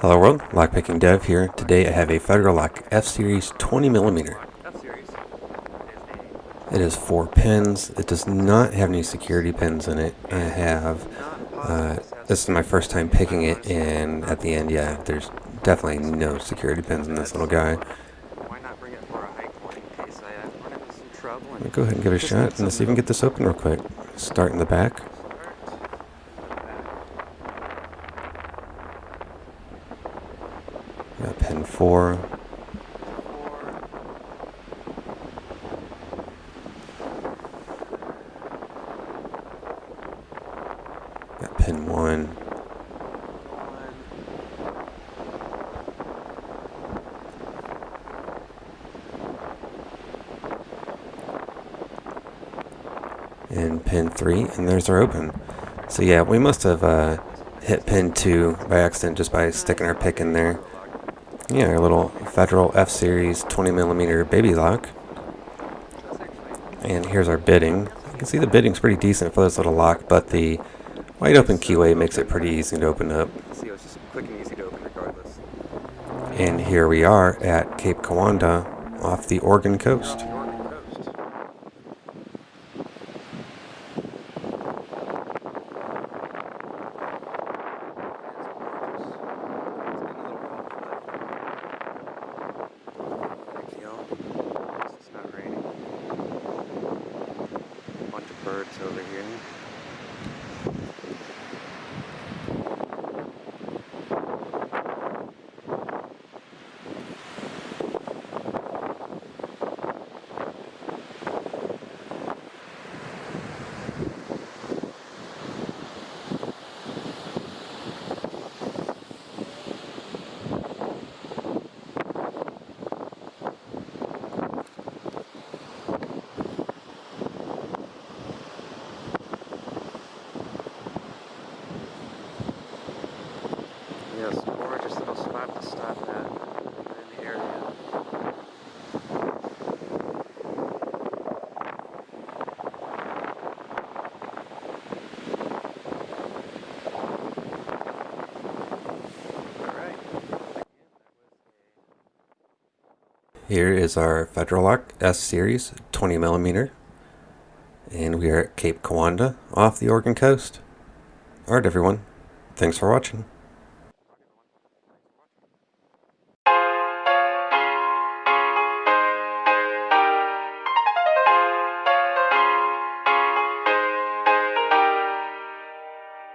Hello world, Lockpicking Dev here. Today I have a Federal Lock F-Series 20mm. It is four pins. It does not have any security pins in it. I have, uh, this is my first time picking it and at the end, yeah, there's definitely no security pins in this little guy. Go ahead and give it a shot and let's even get this open real quick. Start in the back. Got pin four. Got pin one. And pin three, and there's our open. So yeah, we must have uh, hit pin two by accident just by sticking our pick in there. Yeah, our little Federal F-Series 20 millimeter baby lock. And here's our bitting. You can see the bitting's pretty decent for this little lock, but the wide open keyway makes it pretty easy to open up. And here we are at Cape Kiwanda off the Oregon coast. Birds over here. Yes, gorgeous little spot to stop at in the area. Here is our Federal Lock S Series 20 millimeter, and we are at Cape Kiwanda off the Oregon coast. Alright everyone, thanks for watching.